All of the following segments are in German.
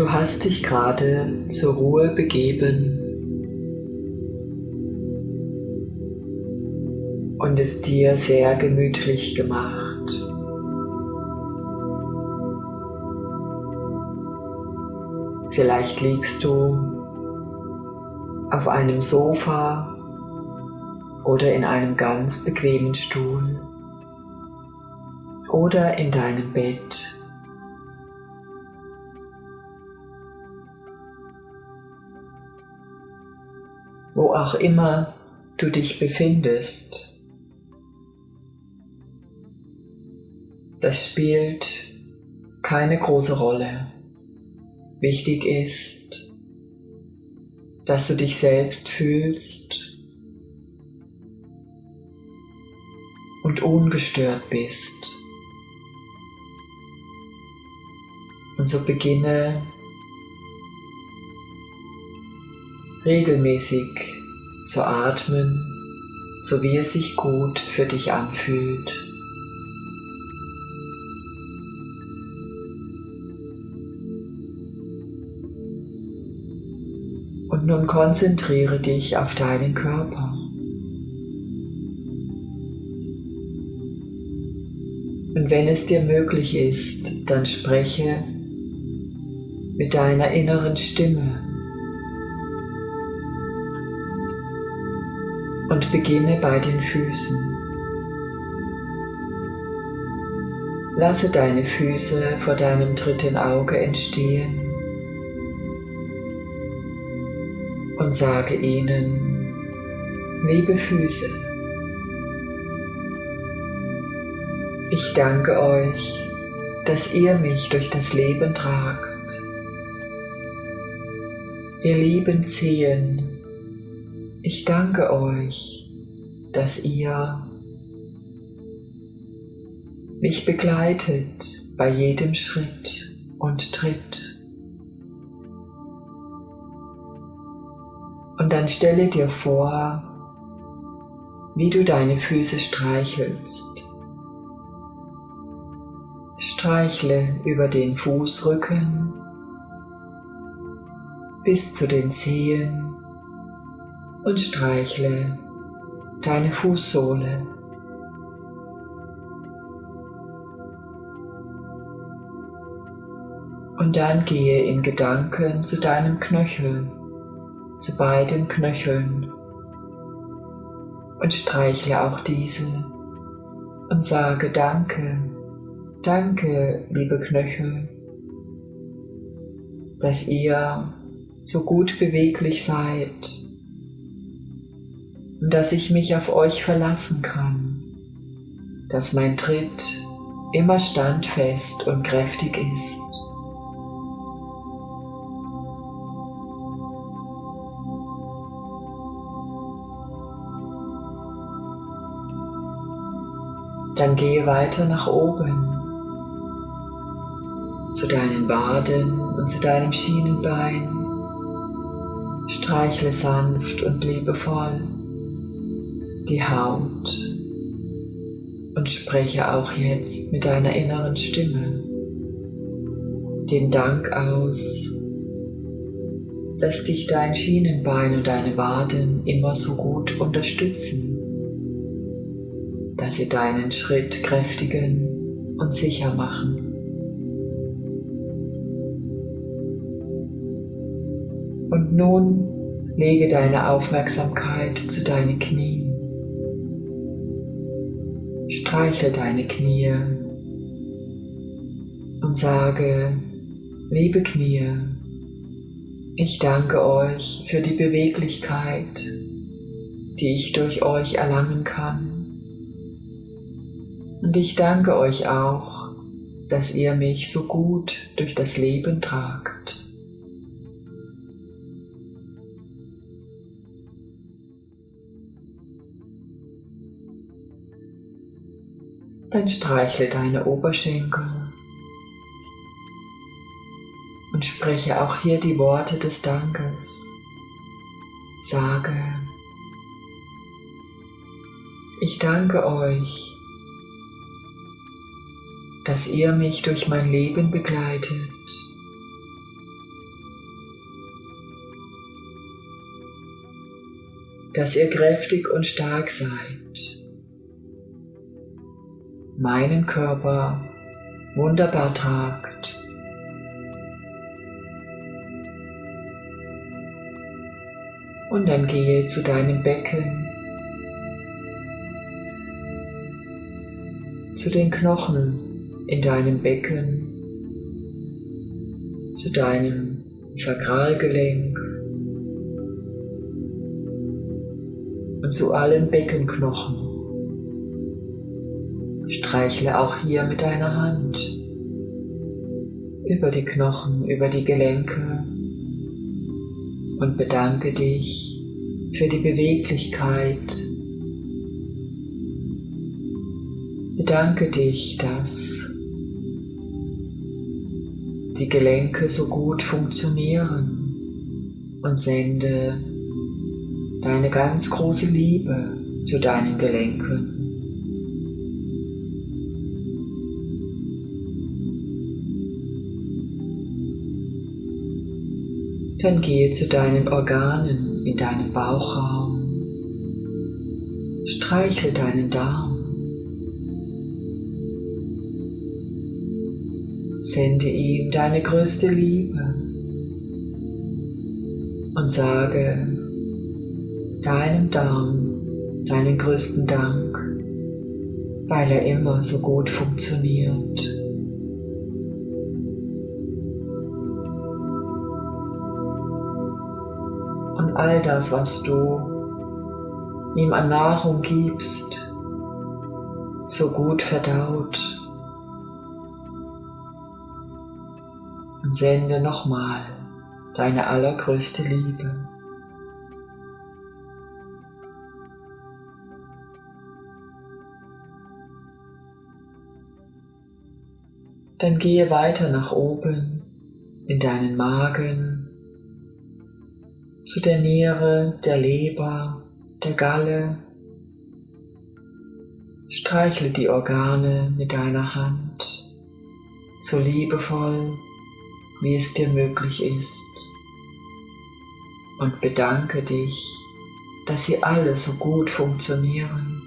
Du hast dich gerade zur Ruhe begeben und es dir sehr gemütlich gemacht. Vielleicht liegst du auf einem Sofa oder in einem ganz bequemen Stuhl oder in deinem Bett. Wo auch immer du dich befindest, das spielt keine große Rolle. Wichtig ist, dass du dich selbst fühlst und ungestört bist. Und so beginne regelmäßig zu atmen, so wie es sich gut für dich anfühlt. Und nun konzentriere dich auf deinen Körper. Und wenn es dir möglich ist, dann spreche mit deiner inneren Stimme und beginne bei den Füßen. Lasse deine Füße vor deinem dritten Auge entstehen und sage ihnen, liebe Füße, ich danke euch, dass ihr mich durch das Leben tragt. Ihr lieben Zehen, ich danke euch, dass ihr mich begleitet bei jedem Schritt und Tritt. Und dann stelle dir vor, wie du deine Füße streichelst. Streichle über den Fußrücken bis zu den Zehen und streichle deine Fußsohle. Und dann gehe in Gedanken zu deinem Knöchel zu beiden Knöcheln und streichle auch diese und sage Danke, danke, liebe Knöchel, dass ihr so gut beweglich seid dass ich mich auf euch verlassen kann, dass mein Tritt immer standfest und kräftig ist. Dann gehe weiter nach oben zu deinen Waden und zu deinem Schienenbein. Streichle sanft und liebevoll die Haut und spreche auch jetzt mit deiner inneren Stimme den Dank aus, dass dich dein Schienenbein und deine Waden immer so gut unterstützen dass sie deinen Schritt kräftigen und sicher machen. Und nun lege deine Aufmerksamkeit zu deinen Knien. Streichle deine Knie und sage, liebe Knie, ich danke euch für die Beweglichkeit, die ich durch euch erlangen kann. Und ich danke euch auch, dass ihr mich so gut durch das Leben tragt. dann streichle deine Oberschenkel und spreche auch hier die Worte des Dankes. Sage, ich danke euch, dass ihr mich durch mein Leben begleitet. dass ihr kräftig und stark seid. Meinen Körper wunderbar tragt. Und dann gehe zu deinem Becken, zu den Knochen in deinem Becken, zu deinem Sakralgelenk und zu allen Beckenknochen. Streichle auch hier mit deiner Hand über die Knochen, über die Gelenke und bedanke dich für die Beweglichkeit. Bedanke dich, dass die Gelenke so gut funktionieren und sende deine ganz große Liebe zu deinen Gelenken. Dann gehe zu deinen Organen in deinem Bauchraum. Streichle deinen Darm. Sende ihm deine größte Liebe und sage deinem Darm deinen größten Dank, weil er immer so gut funktioniert. All das, was du ihm an Nahrung gibst, so gut verdaut. Und sende nochmal deine allergrößte Liebe. Dann gehe weiter nach oben in deinen Magen, zu der Niere, der Leber, der Galle. Streichle die Organe mit deiner Hand, so liebevoll, wie es dir möglich ist. Und bedanke dich, dass sie alle so gut funktionieren.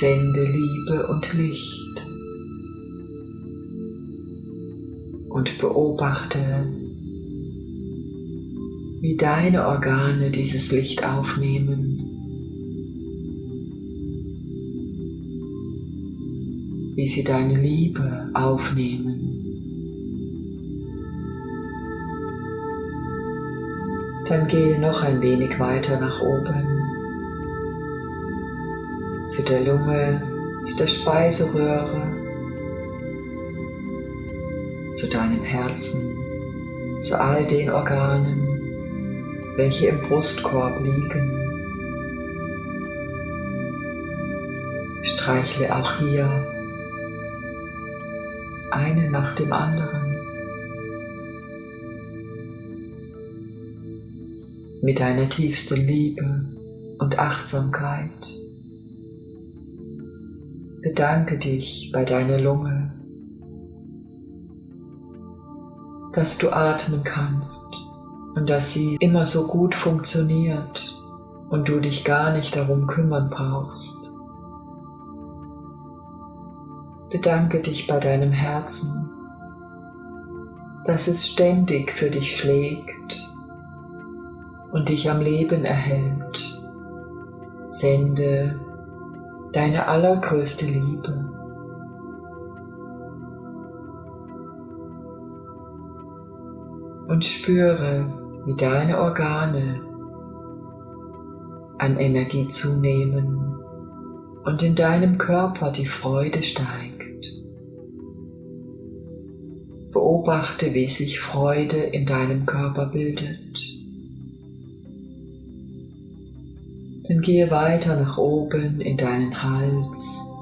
Sende Liebe und Licht. Und beobachte, wie deine Organe dieses Licht aufnehmen. Wie sie deine Liebe aufnehmen. Dann gehe noch ein wenig weiter nach oben zu der Lunge, zu der Speiseröhre zu deinem Herzen, zu all den Organen, welche im Brustkorb liegen. Streichle auch hier eine nach dem anderen. Mit deiner tiefsten Liebe und Achtsamkeit. Bedanke dich bei deiner Lunge dass du atmen kannst und dass sie immer so gut funktioniert und du dich gar nicht darum kümmern brauchst. Bedanke dich bei deinem Herzen, dass es ständig für dich schlägt und dich am Leben erhält. Sende deine allergrößte Liebe. Und spüre, wie deine Organe an Energie zunehmen und in deinem Körper die Freude steigt. Beobachte, wie sich Freude in deinem Körper bildet. Dann gehe weiter nach oben in deinen Hals.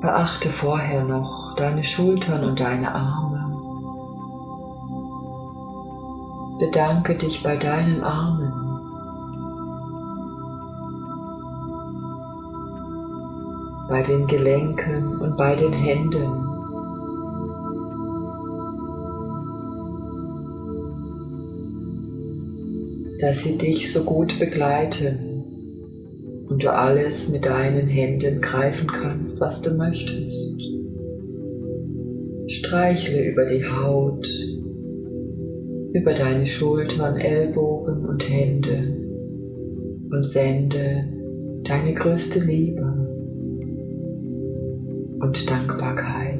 Beachte vorher noch deine Schultern und deine Arme. bedanke dich bei deinen Armen. bei den Gelenken und bei den Händen. dass sie dich so gut begleiten und du alles mit deinen Händen greifen kannst, was du möchtest. Streichle über die Haut, über deine Schultern, Ellbogen und Hände. Und sende deine größte Liebe und Dankbarkeit.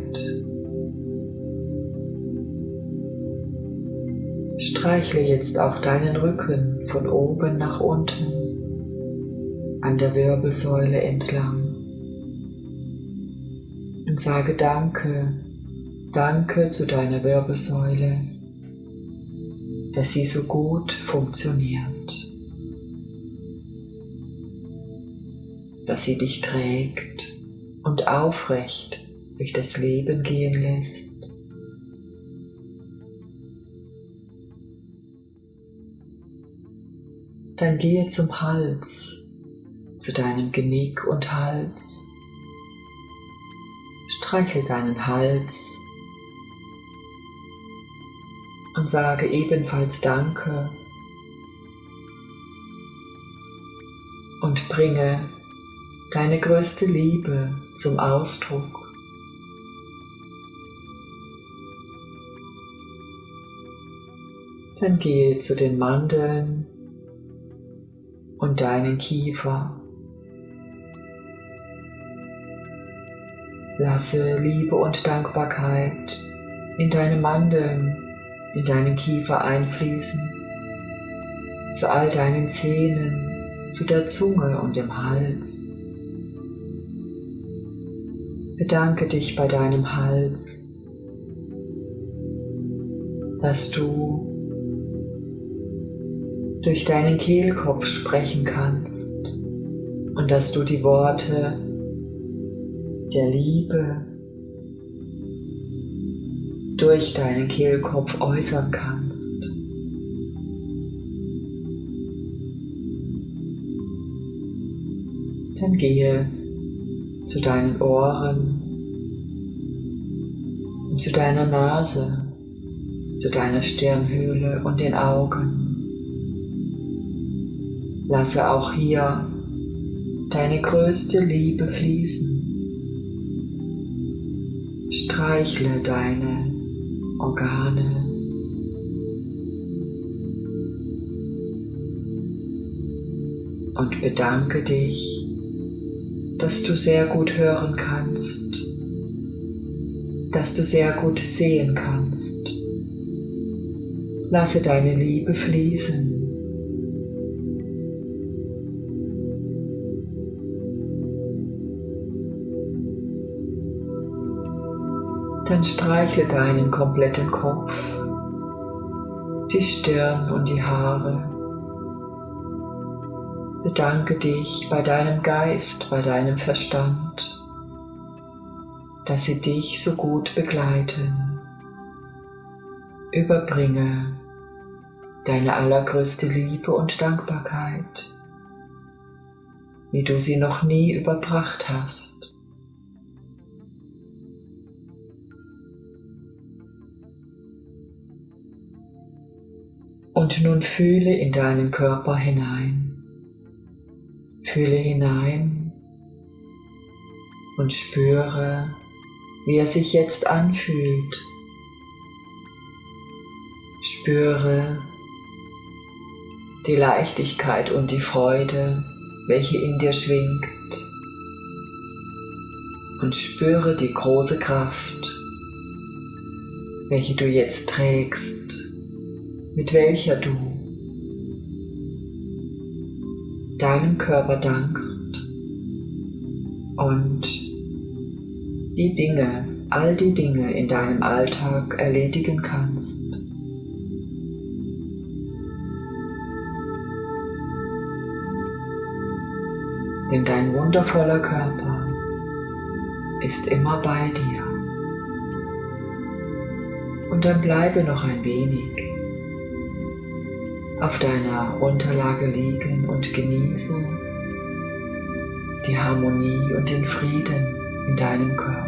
Streichle jetzt auch deinen Rücken von oben nach unten an der Wirbelsäule entlang. Und sage Danke, Danke zu deiner Wirbelsäule, dass sie so gut funktioniert, dass sie dich trägt und aufrecht durch das Leben gehen lässt. Dann gehe zum Hals, zu deinem Genick und Hals. Streichel deinen Hals und sage ebenfalls Danke und bringe deine größte Liebe zum Ausdruck. Dann gehe zu den Mandeln und deinen Kiefer. Lasse Liebe und Dankbarkeit in deine Mandeln, in deinen Kiefer einfließen, zu all deinen Zähnen, zu der Zunge und dem Hals. Bedanke dich bei deinem Hals, dass du durch deinen Kehlkopf sprechen kannst und dass du die Worte der Liebe durch deinen Kehlkopf äußern kannst. Dann gehe zu deinen Ohren und zu deiner Nase, zu deiner Stirnhöhle und den Augen. Lasse auch hier deine größte Liebe fließen. Streichle deine Organe. Und bedanke dich, dass du sehr gut hören kannst, dass du sehr gut sehen kannst. Lasse deine Liebe fließen. Dann streichle deinen kompletten Kopf, die Stirn und die Haare. Bedanke dich bei deinem Geist, bei deinem Verstand, dass sie dich so gut begleiten. Überbringe deine allergrößte Liebe und Dankbarkeit, wie du sie noch nie überbracht hast. Und nun fühle in deinen Körper hinein. Fühle hinein und spüre, wie er sich jetzt anfühlt. Spüre die Leichtigkeit und die Freude, welche in dir schwingt. Und spüre die große Kraft, welche du jetzt trägst mit welcher du deinem Körper dankst und die Dinge, all die Dinge in deinem Alltag erledigen kannst. Denn dein wundervoller Körper ist immer bei dir. Und dann bleibe noch ein wenig auf deiner Unterlage liegen und genieße die Harmonie und den Frieden in deinem Körper.